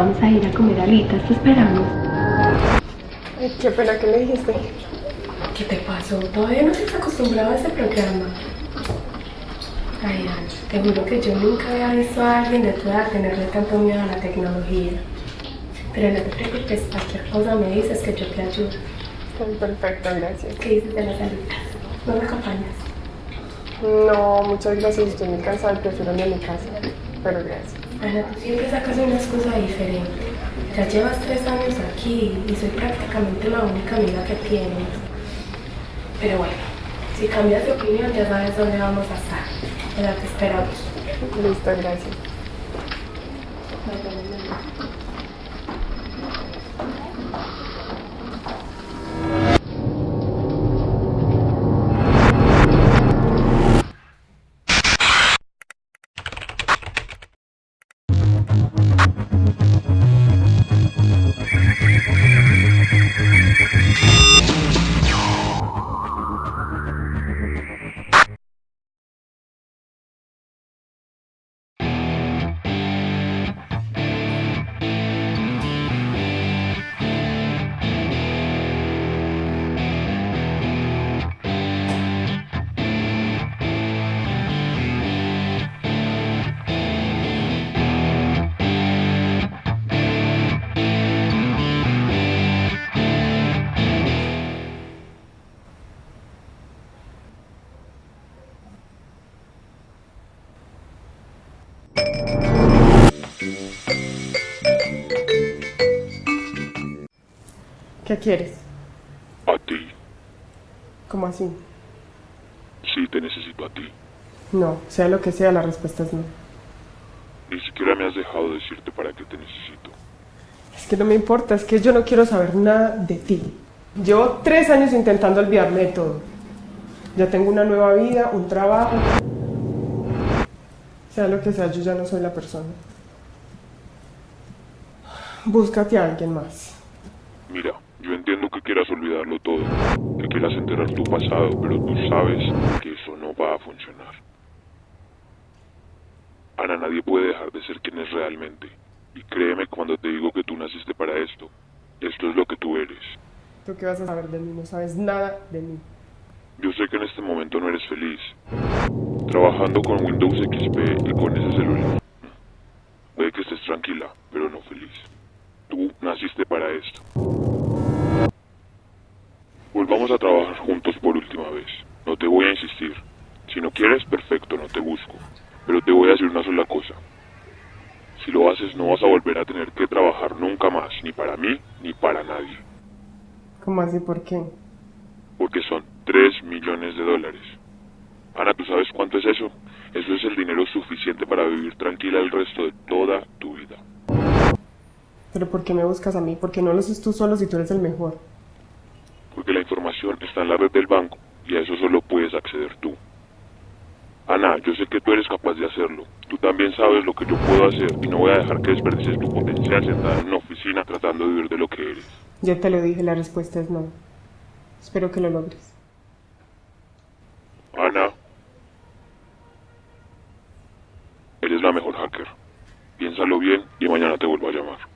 Vamos a ir a comer alitas, te esperamos. Ay, qué pena que le dijiste. ¿Qué te pasó? Todavía no estás acostumbrado a ese programa. Ay, Ana, te juro que yo nunca había visto a alguien de tu edad tenerle tanto miedo a la tecnología. Pero no te preocupes, cualquier cosa me dices que yo te ayudo. Ay, perfecto, gracias. ¿Qué dices de las alitas? ¿No me acompañas? No, muchas gracias. Estoy muy cansada y prefiero ir a mi casa. Pero gracias. Ana, tú siempre sacas una excusa diferente. Ya llevas tres años aquí y soy prácticamente la única amiga que tienes. Pero bueno, si cambias de opinión ya sabes dónde vamos a estar. Ya te esperamos. Listo, gracias. ¿Qué quieres? A ti. ¿Cómo así? Sí, te necesito a ti. No, sea lo que sea, la respuesta es no. Ni siquiera me has dejado decirte para qué te necesito. Es que no me importa, es que yo no quiero saber nada de ti. Llevo tres años intentando olvidarme de todo. Ya tengo una nueva vida, un trabajo. Sea lo que sea, yo ya no soy la persona. Búscate a alguien más. Mira, yo entiendo que quieras olvidarlo todo, que quieras enterrar tu pasado, pero tú sabes que eso no va a funcionar. Ana, nadie puede dejar de ser quien es realmente. Y créeme cuando te digo que tú naciste para esto. Esto es lo que tú eres. ¿Tú qué vas a saber de mí? No sabes nada de mí. Yo sé que en este momento no eres feliz. Trabajando con Windows XP y con ese celular. Puede que estés tranquila, pero Perfecto, no te busco. Pero te voy a decir una sola cosa. Si lo haces, no vas a volver a tener que trabajar nunca más, ni para mí, ni para nadie. ¿Cómo así? ¿Por qué? Porque son 3 millones de dólares. Ana, ¿tú sabes cuánto es eso? Eso es el dinero suficiente para vivir tranquila el resto de toda tu vida. ¿Pero por qué me buscas a mí? ¿Por qué no lo haces tú solo si tú eres el mejor? Porque la información está en la red del banco y a eso solo puedes acceder. Ana, yo sé que tú eres capaz de hacerlo. Tú también sabes lo que yo puedo hacer y no voy a dejar que desperdicies tu potencial sentada en una oficina tratando de vivir de lo que eres. Ya te lo dije, la respuesta es no. Espero que lo logres. Ana, eres la mejor hacker. Piénsalo bien y mañana te vuelvo a llamar.